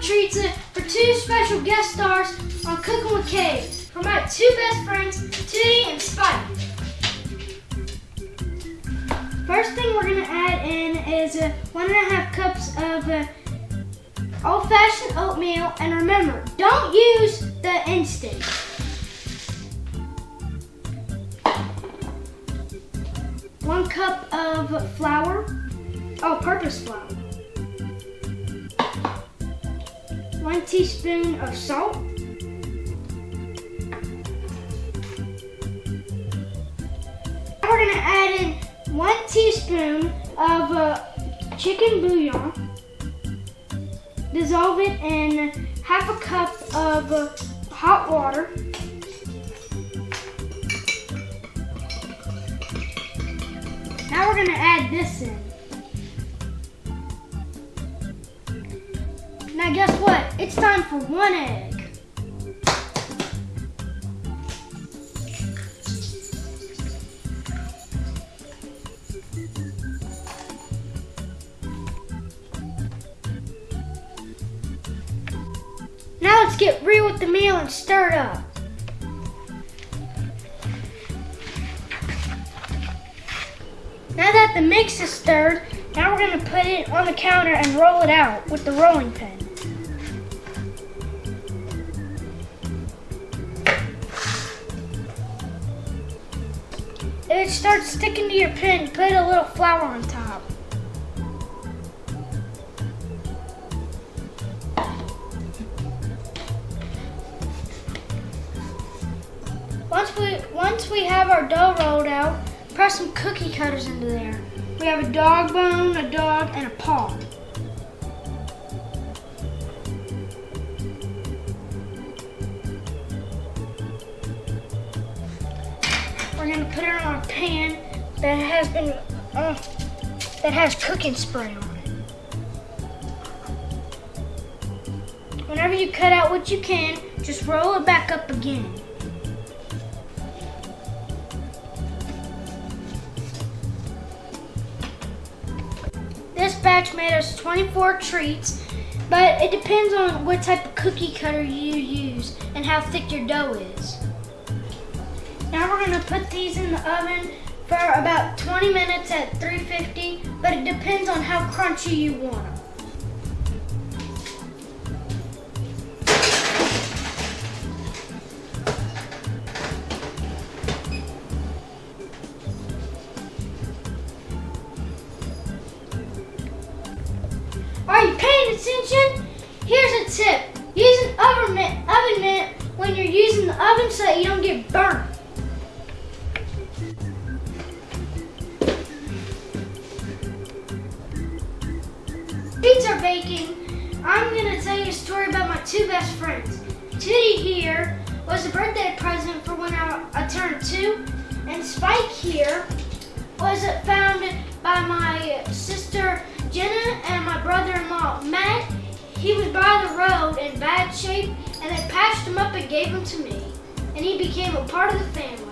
dog treats for two special guest stars on Cooking with Kay for my two best friends, Tootie and Spike. First thing we're gonna add in is uh, one and a half cups of uh, old-fashioned oatmeal, and remember, don't use the instant. One cup of flour, oh, purpose flour. One teaspoon of salt. We're gonna add in one teaspoon of uh, chicken bouillon. Dissolve it in half a cup of uh, hot water. Now we're gonna add this in. Now guess what? It's time for one egg. Now let's get real with the meal and stir it up. Now that the mix is stirred, now we're gonna put it on the counter and roll it out with the rolling pin. If it starts sticking to your pin, put a little flour on top. Once we once we have our dough rolled out, press some cookie cutters into there. We have a dog bone, a dog, and a paw. We're put it on a pan that has been uh, that has cooking spray on it. Whenever you cut out what you can, just roll it back up again. This batch made us 24 treats, but it depends on what type of cookie cutter you use and how thick your dough is. Now we're gonna put these in the oven for about 20 minutes at 350, but it depends on how crunchy you want them. Are you paying attention? Here's a tip. Use an oven mitt, oven mitt when you're using the oven so that you don't get burnt. Baking. I'm gonna tell you a story about my two best friends. Tootie here was a birthday present for when I, I turned two, and Spike here was found by my sister Jenna and my brother-in-law Matt. He was by the road in bad shape, and they patched him up and gave him to me, and he became a part of the family.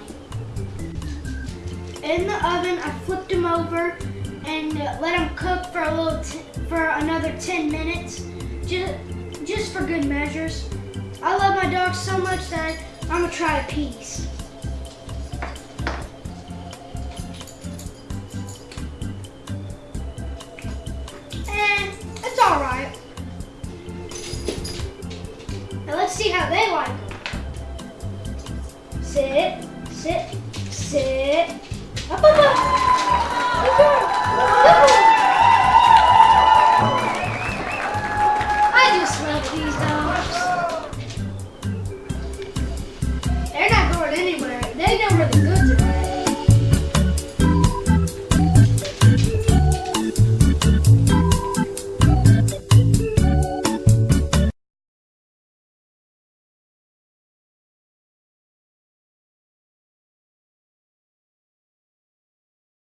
In the oven, I flipped him over and let him cook for a little for another 10 minutes, just, just for good measures. I love my dog so much that I'm gonna try a piece. And it's all right. Now let's see how they like them. Sit, sit, sit. Up, up, up. Good girl. Good girl.